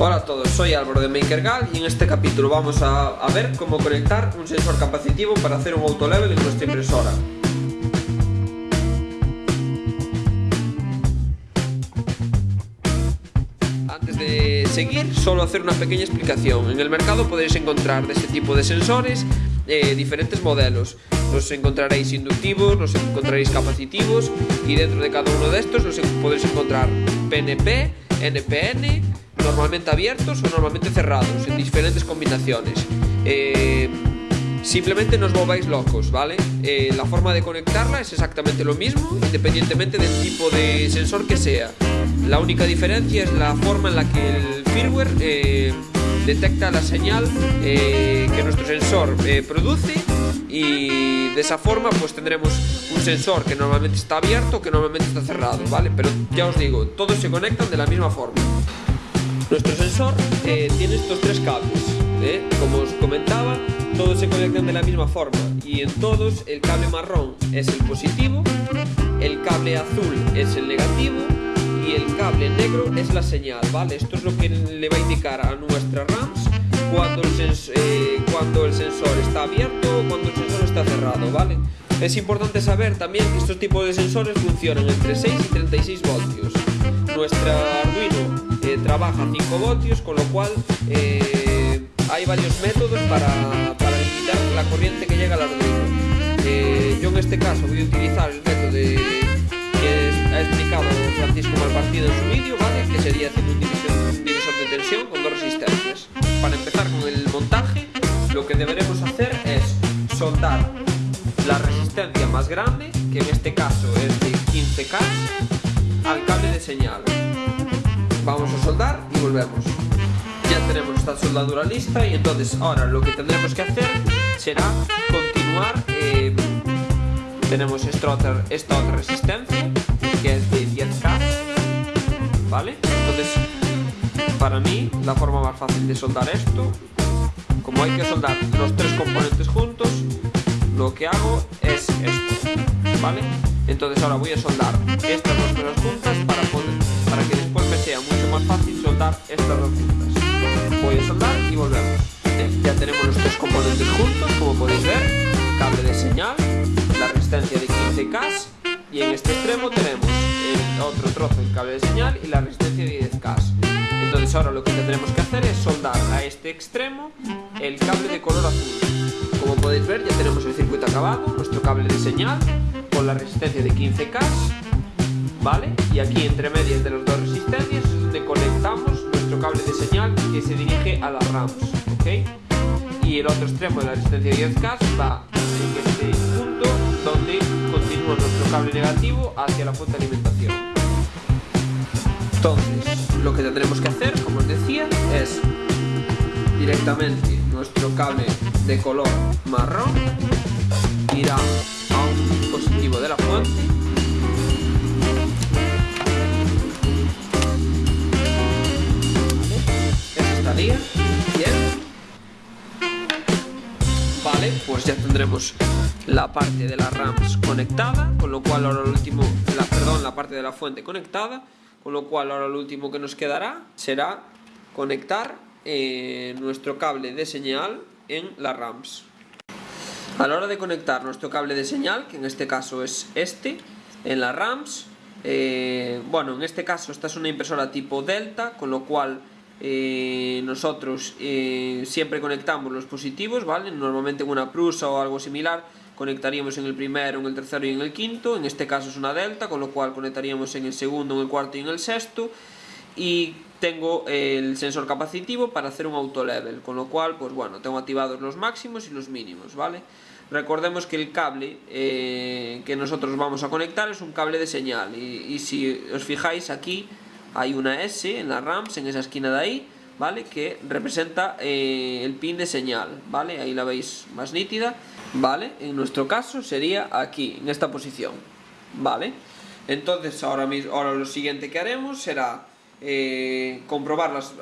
Hola a todos, soy Álvaro de MakerGal y en este capítulo vamos a, ver cómo conectar un sensor capacitivo para hacer un autolevel en nuestra impresora. Antes de seguir, solo hacer una pequeña explicación. En el mercado podéis encontrar de este tipo de sensores eh, diferentes modelos. Los encontraréis inductivos, los encontraréis capacitivos y dentro de cada uno de estos podéis encontrar PNP, NPN, normalmente abiertos o normalmente cerrados, en diferentes combinaciones. Eh, simplemente no os volváis locos, ¿vale? Eh, la forma de conectarla es exactamente lo mismo, independientemente del tipo de sensor que sea. La única diferencia es la forma en la que el firmware eh, detecta la señal eh, que nuestro sensor eh, produce y de esa forma pues tendremos un sensor que normalmente está abierto que normalmente está cerrado, ¿vale? Pero ya os digo, todos se conectan de la misma forma. Nuestro sensor eh, tiene estos tres cables, ¿eh? como os comentaba, todos se conectan de la misma forma y en todos el cable marrón es el positivo, el cable azul es el negativo y el cable negro es la señal, ¿vale? Esto es lo que le va a indicar a nuestra RAMs cuando el, eh, cuando el sensor está abierto o cuando el sensor está cerrado, ¿vale? Es importante saber también que estos tipos de sensores funcionan entre 6 y 36 voltios. Nuestra Arduino eh, trabaja a 5 voltios, con lo cual eh, hay varios métodos para, para, limitar la corriente que llega al Arduino. Eh, yo en este caso voy a utilizar el método de, que ha explicado Francisco Malpartido en su vídeo, ¿vale? que sería haciendo un divisor, un divisor de tensión con dos resistencias. Para empezar con el montaje, lo que deberemos hacer es soldar la resistencia más grande, que en este caso es de 15K, al cable de señal. Vamos a soldar y volvemos. Ya tenemos esta soldadura lista y entonces ahora lo que tendremos que hacer será continuar. Eh, tenemos esta otra, esta otra resistencia que es de 10K, ¿vale? Entonces, para mí, la forma más fácil de soldar esto, como hay que soldar los tres componentes juntos, lo que hago es esto, ¿vale? Entonces ahora voy a soldar estas dos cosas juntas para, poder, para que después me sea mucho más fácil soldar estas dos juntas. Voy a soldar y volvemos. Ya tenemos los tres componentes juntos, como podéis ver, cable de señal, la resistencia de 15K y en este extremo tenemos el otro trozo del cable de señal y la resistencia de 10K. Entonces ahora lo que tendremos que hacer es soldar a este extremo el cable de color azul. Como podéis ver ya tenemos el circuito acabado, nuestro cable de señal con la resistencia de 15K, ¿vale? Y aquí entre medias de las dos resistencias es donde conectamos nuestro cable de señal que se dirige a las RAMs, ¿ok? Y el otro extremo de la resistencia de 10K va en este punto donde continúa nuestro cable negativo hacia la fuente de alimentación. Entonces, lo que tendremos que hacer, como os decía, es directamente nuestro cable de color marrón irá dispositivo de la fuente ¿Vale? bien. Vale pues ya tendremos la parte de las RAMs conectada con lo cual ahora lo último la, perdón la parte de la fuente conectada con lo cual ahora lo último que nos quedará será conectar eh, nuestro cable de señal en las RAMs a la hora de conectar nuestro cable de señal, que en este caso es este, en las RAMs, eh, bueno, en este caso esta es una impresora tipo Delta, con lo cual eh, nosotros eh, siempre conectamos los positivos, ¿vale? Normalmente en una prusa o algo similar conectaríamos en el primero, en el tercero y en el quinto, en este caso es una Delta, con lo cual conectaríamos en el segundo, en el cuarto y en el sexto, y tengo el sensor capacitivo para hacer un auto level, con lo cual, pues bueno, tengo activados los máximos y los mínimos, ¿vale? Recordemos que el cable eh, que nosotros vamos a conectar es un cable de señal y, y, si os fijáis aquí hay una S en la RAMs, en esa esquina de ahí, ¿vale? Que representa eh, el pin de señal, ¿vale? Ahí la veis más nítida, ¿vale? En nuestro caso sería aquí, en esta posición, ¿vale? Entonces ahora, mismo, ahora lo siguiente que haremos será eh, comprobar, las,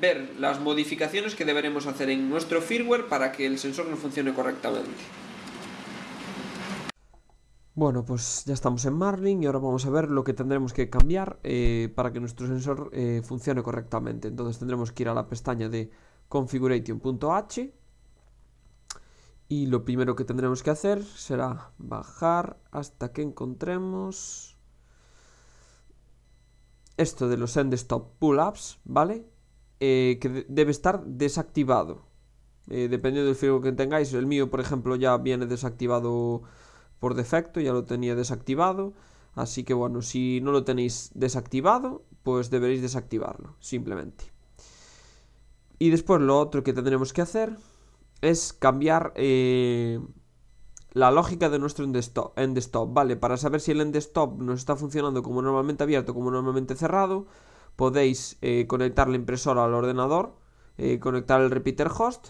ver las modificaciones que deberemos hacer en nuestro firmware para que el sensor no funcione correctamente. Bueno, pues ya estamos en Marlin y ahora vamos a ver lo que tendremos que cambiar eh, para que nuestro sensor eh, funcione correctamente. Entonces tendremos que ir a la pestaña de configuration.h y lo primero que tendremos que hacer será bajar hasta que encontremos esto de los end stop pull-ups, ¿vale? Eh, que debe estar desactivado. dependiendo del firmware que tengáis, el mío por ejemplo ya viene desactivado por defecto, ya lo tenía desactivado. Así que bueno, si no lo tenéis desactivado, pues deberéis desactivarlo, simplemente. Y después lo otro que tendremos que hacer es cambiar eh, la lógica de nuestro end stop, end stop, ¿vale? Para saber si el end stop nos está funcionando como normalmente abierto, como normalmente cerrado, podéis eh, conectar la impresora al ordenador, eh, conectar el repeater host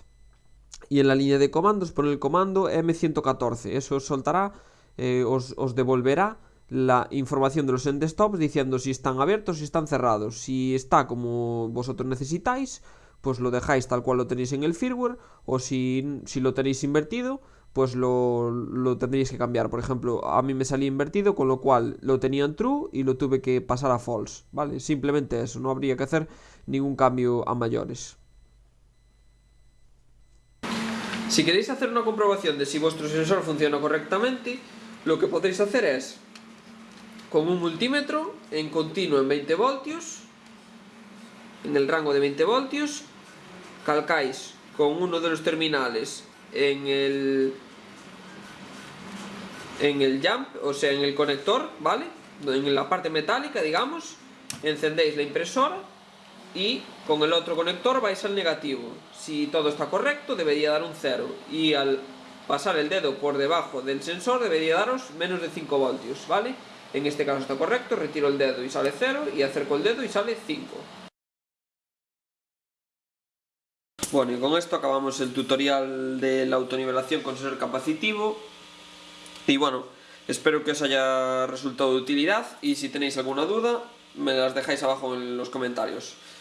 y en la línea de comandos poner el comando M114. Eso os soltará, eh, os, devolverá la información de los end stops diciendo si están abiertos, si están cerrados. Si está como vosotros necesitáis, pues lo dejáis tal cual lo tenéis en el firmware. O si, si lo tenéis invertido, pues lo, lo, que cambiar. Por ejemplo, a mí me salía invertido, con lo cual lo tenía en true y lo tuve que pasar a false. ¿Vale? Simplemente eso, no habría que hacer ningún cambio a mayores. Si queréis hacer una comprobación de si vuestro sensor funciona correctamente, lo que podéis hacer es, con un multímetro en continuo en 20 voltios, en el rango de 20 voltios, calcáis con uno de los terminales en el en el jump, o sea, en el conector, ¿vale? En la parte metálica, digamos, encendéis la impresora y con el otro conector vais al negativo. Si todo está correcto debería dar un 0 y al pasar el dedo por debajo del sensor debería daros menos de 5 voltios, ¿vale? En este caso está correcto, retiro el dedo y sale 0 y acerco el dedo y sale 5. Bueno, y con esto acabamos el tutorial de la autonivelación con sensor capacitivo. Y bueno, espero que os haya resultado de utilidad y si tenéis alguna duda me las dejáis abajo en los comentarios.